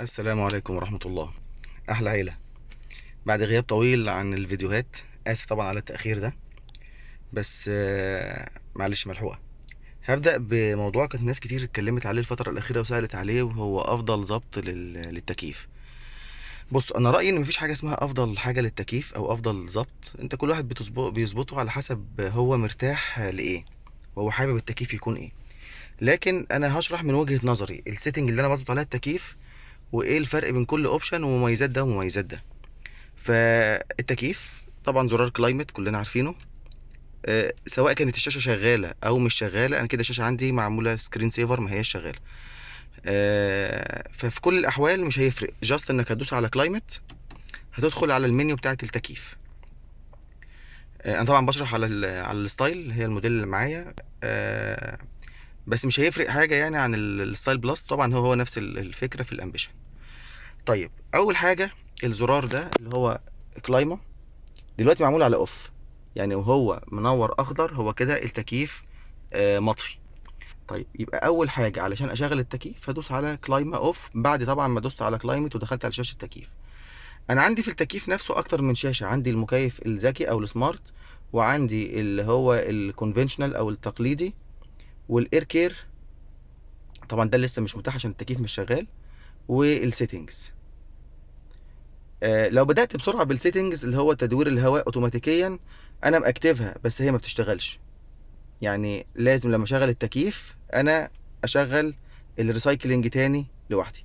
السلام عليكم ورحمة الله. أحلى عيلة بعد غياب طويل عن الفيديوهات آسف طبعا على التأخير ده بس آه، معلش ملحوقة. هبدأ بموضوع كانت ناس كتير اتكلمت عليه الفترة الأخيرة وسألت عليه وهو أفضل ظبط لل- للتكييف. بص أنا رأيي إن مفيش حاجة اسمها أفضل حاجة للتكييف أو أفضل ظبط أنت كل واحد بيظبطه على حسب هو مرتاح لإيه وهو حابب التكييف يكون إيه. لكن أنا هشرح من وجهة نظري. ال setting اللي أنا بظبط عليها التكييف وإيه الفرق بين كل option ومميزات ده ومميزات ده. فالتكييف طبعا زرار climate كلنا عارفينه. آه، سواء كانت الشاشة شغالة أو مش شغالة أنا كده الشاشة عندي معمولة screen saver ما هياش شغالة. آه، ففي كل الأحوال مش هيفرق. just إنك هتدوس على climate هتدخل على المنيو بتاعة التكييف. آه، أنا طبعا بشرح على على ال Style هي الموديل اللي معايا. بس مش هيفرق حاجة يعني عن ال- ال Style Plus طبعا هو هو نفس ال- الفكرة في ال Ambition طيب أول حاجة الزرار ده اللي هو climate دلوقتي معمول على off يعني وهو منور أخضر هو كده التكييف آه، مطفي. طيب يبقى أول حاجة علشان أشغل التكييف هدوس على climate off بعد طبعا ما دوست على climate ودخلت على شاشة التكييف. أنا عندي في التكييف نفسه أكتر من شاشة. عندي المكيف الذكي أو ال smart وعندي اللي هو ال conventional أو التقليدي. وال Air Care طبعا ده لسه مش متاح عشان التكييف مش شغال. وال settings آه، لو بدأت بسرعة بال settings اللي هو تدوير الهواء اوتوماتيكيا أنا مأكتفها بس هي ما بتشتغلش. يعني لازم لما أشغل التكييف أنا أشغل ال recycling تاني لوحدي.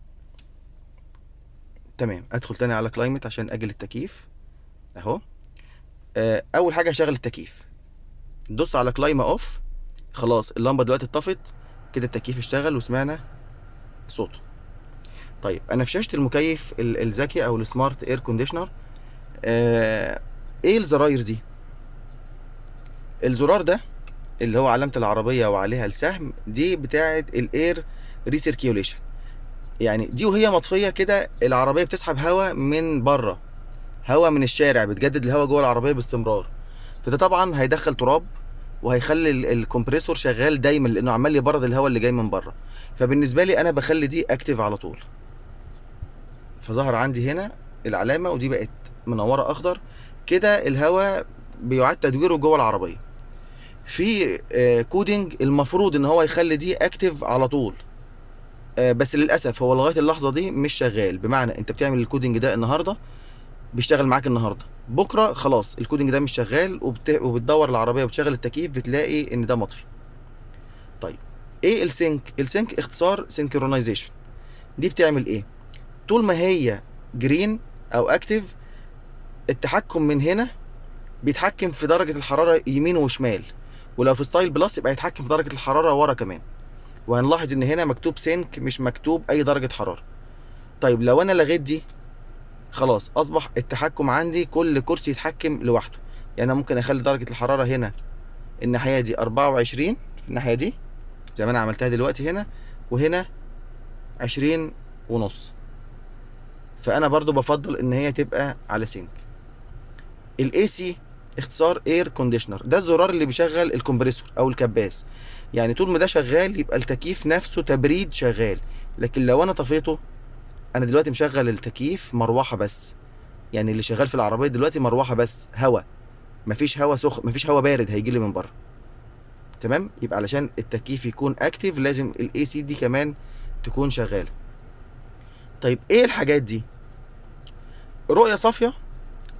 تمام أدخل تاني على climate عشان أشغل التكييف. أهو. آه، أول حاجة اشغل التكييف. دوست على climate off خلاص اللمبة دلوقتي اتطفت كده التكييف اشتغل وسمعنا صوته. طيب أنا في شاشة المكيف ال- الذكي أو ال smart air conditioner إيه الزراير دي؟ الزرار ده اللي هو علامة العربية وعليها السهم دي بتاعة ال air recirculation يعني دي وهي مطفية كده العربية بتسحب هواء من بره هواء من الشارع بتجدد الهواء جوه العربية باستمرار. فده طبعا هيدخل تراب وهيخلي ال- ال compressor شغال دايما لأنه عمال يبرد الهواء اللي جاي من بره. فبالنسبة لي أنا بخلي دي active على طول. فظهر عندي هنا العلامة ودي بقت منورة أخضر. كده الهواء بيعاد تدويره جوه العربية. في آه، coding المفروض إن هو يخلي دي active على طول. آه، بس للأسف هو لغاية اللحظة دي مش شغال. بمعنى أنت بتعمل ال coding ده النهارده بيشتغل معاك النهارده. بكره خلاص ال coding ده مش شغال وبت... وبتدور العربية وبتشغل التكييف بتلاقي إن ده مطفي. طيب إيه ال sync ال sync اختصار synchronization دي بتعمل إيه؟ طول ما هي green أو active التحكم من هنا بيتحكم في درجة الحرارة يمين وشمال. ولو في Style Plus يبقى يتحكم في درجة الحرارة ورا كمان. وهنلاحظ إن هنا مكتوب sync مش مكتوب أي درجة حرارة. طيب لو أنا لغيت دي خلاص أصبح التحكم عندي كل كرسي يتحكم لوحده. يعني أنا ممكن أخلي درجة الحرارة هنا الناحية دي 24 في الناحية دي زي ما أنا عملتها دلوقتي هنا وهنا 20 ونص. فأنا برضو بفضل إن هي تبقى على sync ال AC اختصار air conditioner ده الزرار اللي بيشغل ال compressor أو الكباس. يعني طول ما ده شغال يبقى التكييف نفسه تبريد شغال. لكن لو أنا طفيته أنا دلوقتي مشغل التكييف مروحة بس. يعني اللي شغال في العربية دلوقتي مروحة بس هوا. مفيش هوا سخن مفيش هوا بارد هيجي لي من بره. تمام؟ يبقى علشان التكييف يكون active لازم ال AC دي كمان تكون شغالة. طيب إيه الحاجات دي؟ رؤية صافية.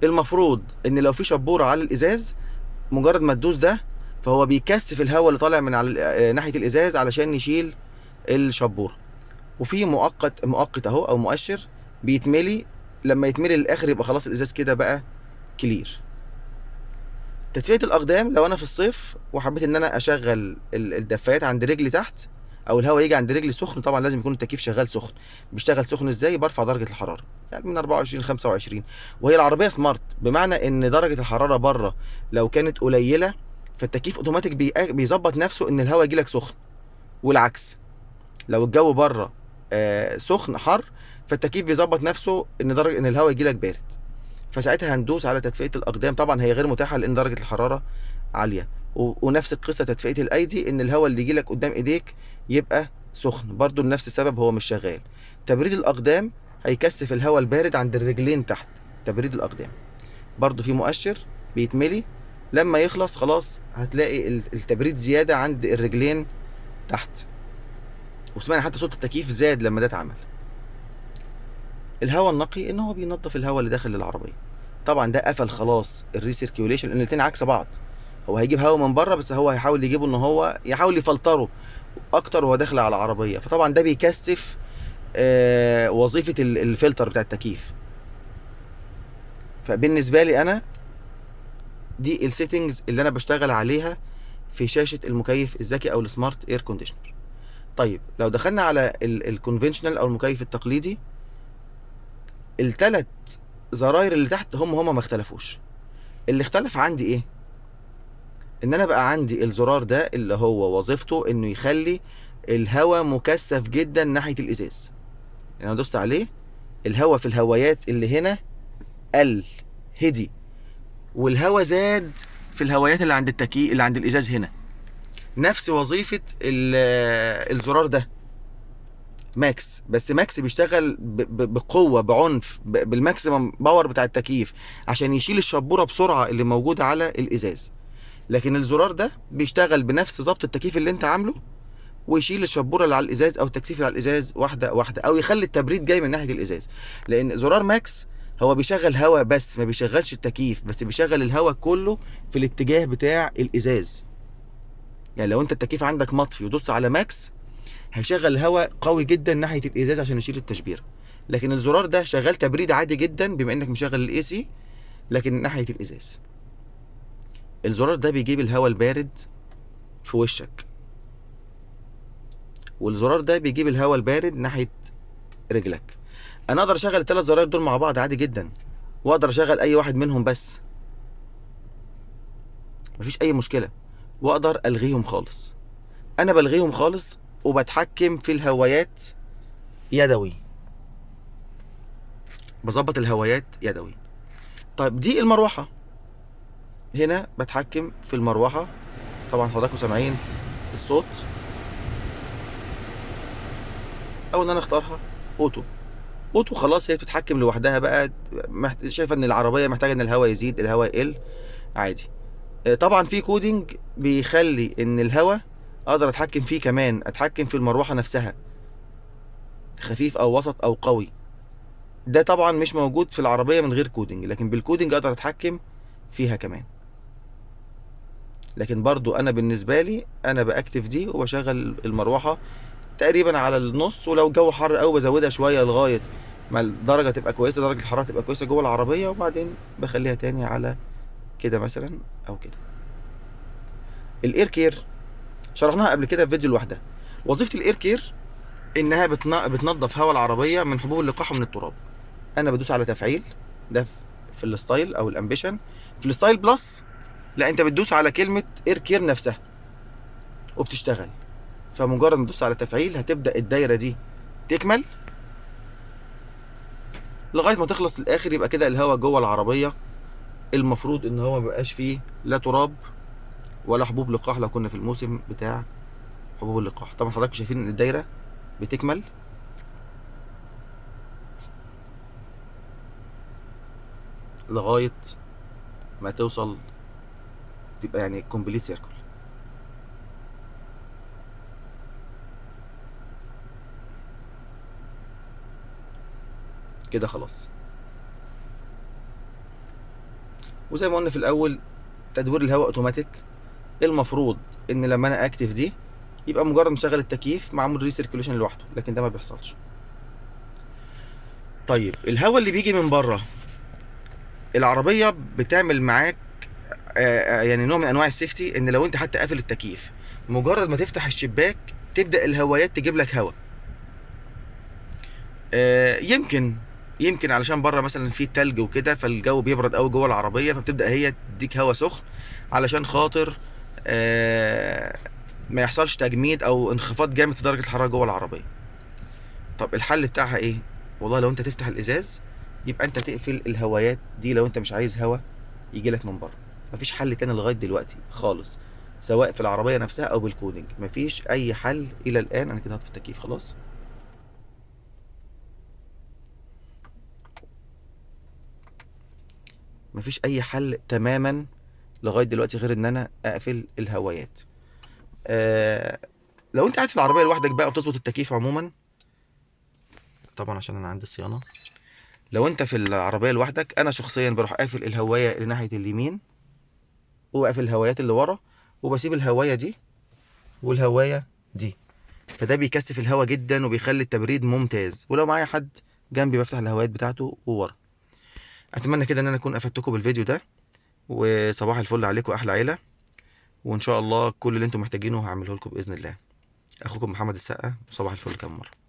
المفروض إن لو في شبورة على الإزاز مجرد ما تدوس ده فهو بيكثف الهواء اللي طالع من على آه، ناحية الإزاز علشان يشيل الشبورة. وفي مؤقت مؤقت اهو أو مؤشر بيتملي لما يتملي للآخر يبقى خلاص الإزاز كده بقى clear. تدفئة الأقدام لو أنا في الصيف وحبيت إن أنا أشغل ال- الدفايات عند رجلي تحت أو الهواء يجي عند رجلي سخن طبعا لازم يكون التكييف شغال سخن. بيشتغل سخن إزاي؟ برفع درجة الحرارة. يعني من 24 ل 25 وهي العربية smart بمعنى إن درجة الحرارة بره لو كانت قليلة فالتكييف أوتوماتيك بي- بيظبط نفسه إن الهواء يجي لك سخن. والعكس لو الجو بره سخن حر فالتكييف بيظبط نفسه إن درجه إن الهواء يجي لك بارد. فساعتها هندوس على تدفئة الأقدام. طبعا هي غير متاحة لأن درجة الحرارة عالية. ونفس القصة تدفئة الأيدي إن الهواء اللي يجي لك قدام إيديك يبقى سخن. برضو لنفس السبب هو مش شغال. تبريد الأقدام هيكثف الهواء البارد عند الرجلين تحت. تبريد الأقدام. برضو في مؤشر بيتملي. لما يخلص خلاص هتلاقي ال- التبريد زيادة عند الرجلين تحت. وسمعنا حتى صوت التكييف زاد لما ده اتعمل. الهواء النقي إن هو بينظف الهواء اللي داخل العربية. طبعا ده قفل خلاص ال recirculation لأن الاتنين عكس بعض. هو هيجيب هواء من بره بس هو هيحاول يجيبه إن هو يحاول يفلتره أكتر وهو داخل على العربية. فطبعا ده بيكثف آه وظيفة ال- الفلتر بتاع التكييف. فبالنسبة لي أنا دي ال settings اللي أنا بشتغل عليها في شاشة المكيف الذكي أو ال smart air conditioner طيب لو دخلنا على ال conventional أو المكيف التقليدي الثلاث زراير اللي تحت هم هم ما اختلفوش. اللي اختلف عندي إيه؟ إن أنا بقى عندي الزرار ده اللي هو وظيفته إنه يخلي الهواء مكثف جدا ناحية الإزاز. يعني أنا دوست عليه الهواء في الهوايات اللي هنا قل هدي والهواء زاد في الهوايات اللي عند التكي اللي عند الإزاز هنا. نفس وظيفة ال- الزرار ده. max. بس max بيشتغل بقوة بعنف بال maximum power بتاع التكييف عشان يشيل الشبورة بسرعة اللي موجودة على الإزاز. لكن الزرار ده بيشتغل بنفس ظبط التكييف اللي انت عامله ويشيل الشبورة اللي على الإزاز أو التكثيف اللي على الإزاز واحدة واحدة أو يخلي التبريد جاي من ناحية الإزاز. لأن زرار max هو بيشغل هواء بس ما بيشغلش التكييف بس بيشغل الهواء كله في الاتجاه بتاع الإزاز. يعني لو انت التكييف عندك مطفي ودوست على max هيشغل هواء قوي جدا ناحية الإزاز عشان يشيل التشبيره لكن الزرار ده شغال تبريد عادي جدا بما إنك مشغل ال AC لكن ناحية الإزاز. الزرار ده بيجيب الهواء البارد في وشك. والزرار ده بيجيب الهواء البارد ناحية رجلك. أنا أقدر أشغل الثلاث زراير دول مع بعض عادي جدا وأقدر أشغل أي واحد منهم بس. مفيش أي مشكلة. واقدر ألغيهم خالص. أنا بلغيهم خالص وبتحكم في الهوايات يدوي. بظبط الهوايات يدوي. طيب دي المروحة. هنا بتحكم في المروحة. طبعا حضراتكم سامعين الصوت. أو إن أنا أختارها auto. auto خلاص هي بتتحكم لوحدها بقى. شايفة إن العربية محتاجة إن الهواء يزيد الهواء يقل. عادي. طبعا في coding بيخلي إن الهواء أقدر أتحكم فيه كمان أتحكم في المروحة نفسها خفيف أو وسط أو قوي. ده طبعا مش موجود في العربية من غير coding لكن بال coding أقدر أتحكم فيها كمان. لكن برضو أنا بالنسبة لي أنا بأكتف دي وبشغل المروحة تقريبا على النص ولو الجو حر قوي بزودها شوية لغاية ما الدرجة تبقى كويسة درجة الحرارة تبقى كويسة جوه العربية وبعدين بخليها تاني على كده مثلا. أو كده. ال air care شرحناها قبل كده في فيديو لوحدها. وظيفة ال air care إنها بتن- بتنظف هواء العربية من حبوب اللقاح ومن التراب. أنا بدوس على تفعيل ده في ال Style أو ال Ambition. في ال Style Plus لا أنت بتدوس على كلمة air care نفسها وبتشتغل. فمجرد ما تدوس على تفعيل هتبدأ الدايرة دي تكمل لغاية ما تخلص الآخر يبقى كده الهواء جوه العربية المفروض إن هو ما بقاش فيه لا تراب ولا حبوب لقاح لو كنا في الموسم بتاع حبوب اللقاح. طبعا حضراتكم شايفين إن الدايرة بتكمل؟ لغاية ما توصل تبقى يعني كومبليت سيركل كده خلاص. وزي ما قلنا في الأول تدوير الهواء أوتوماتيك. المفروض إن لما أنا أكتف دي يبقى مجرد مشغل التكييف معمول recirculation لوحده لكن ده ما بيحصلش. طيب الهواء اللي بيجي من بره العربية بتعمل معاك آه، آه، يعني نوع من أنواع ال safety إن لو أنت حتى قافل التكييف مجرد ما تفتح الشباك تبدأ الهوايات تجيب لك هواء. آه، يمكن يمكن علشان بره مثلا في تلج وكده فالجو بيبرد قوي جوه العربية فبتبدأ هي تديك هواء سخن علشان خاطر آه، ما يحصلش تجميد أو انخفاض جامد في درجة الحرارة جوه العربية. طب الحل بتاعها إيه؟ والله لو أنت تفتح الإزاز يبقى أنت تقفل الهوايات دي لو أنت مش عايز هواء يجي لك من بره. مفيش حل تاني لغاية دلوقتي خالص سواء في العربية نفسها أو بالكودينج مفيش أي حل إلى الآن. أنا كده هطفي التكييف خلاص؟ مفيش أي حل تماما لغاية دلوقتي غير إن أنا أقفل الهوايات. آه لو أنت قاعد في العربية لوحدك بقى وبتظبط التكييف عموما طبعا عشان أنا عندي الصيانه لو أنت في العربية لوحدك أنا شخصيا بروح قافل الهواية اللي ناحية اليمين وقافل الهوايات اللي ورا وبسيب الهواية دي والهواية دي. فده بيكثف الهواء جدا وبيخلي التبريد ممتاز. ولو معايا حد جنبي بفتح الهوايات بتاعته وورا. أتمنى كده إن أنا أكون أفدتكم بالفيديو ده وصباح الفل عليكم أحلى عيلة. وإن شاء الله كل اللي أنتم محتاجينه هعمله لكم بإذن الله. أخوكم محمد السقا وصباح الفل كم مرة.